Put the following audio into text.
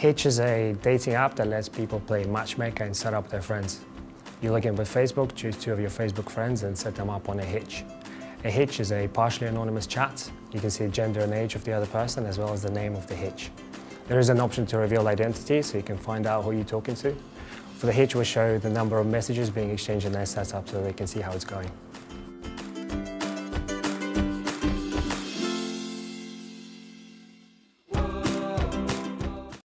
Hitch is a dating app that lets people play matchmaker and set up their friends. You log in with Facebook, choose two of your Facebook friends and set them up on a Hitch. A Hitch is a partially anonymous chat. You can see the gender and age of the other person as well as the name of the Hitch. There is an option to reveal identity so you can find out who you're talking to. For the Hitch, we'll show the number of messages being exchanged in their setup so they can see how it's going.